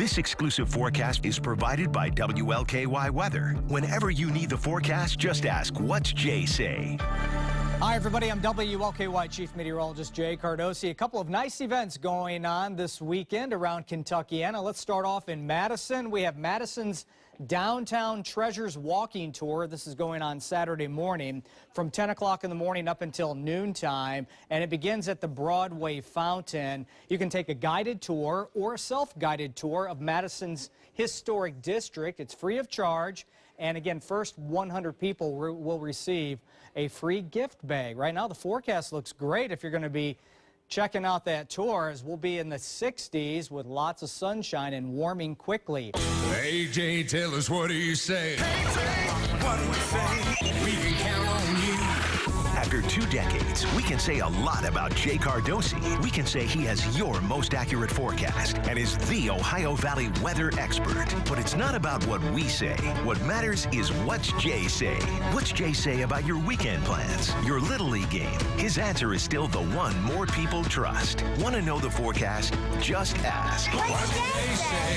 This exclusive forecast is provided by WLKY Weather. Whenever you need the forecast, just ask, what's Jay say? Hi, everybody. I'm WLKY Chief Meteorologist Jay Cardosi. A couple of nice events going on this weekend around Kentuckiana. Let's start off in Madison. We have Madison's Downtown Treasures Walking Tour. This is going on Saturday morning from 10 o'clock in the morning up until noontime, and it begins at the Broadway Fountain. You can take a guided tour or a self-guided tour of Madison's historic district. It's free of charge. And again, first 100 people will receive a free gift bag. Right now, the forecast looks great if you're going to be checking out that tour as we'll be in the 60s with lots of sunshine and warming quickly. Hey, Jay, tell us what do you say? Hey, Jay, what do we say? We can say a lot about Jay Cardosi. We can say he has your most accurate forecast and is the Ohio Valley weather expert. But it's not about what we say. What matters is what's Jay say. What's Jay say about your weekend plans, your Little League game? His answer is still the one more people trust. Want to know the forecast? Just ask. What's Jay say?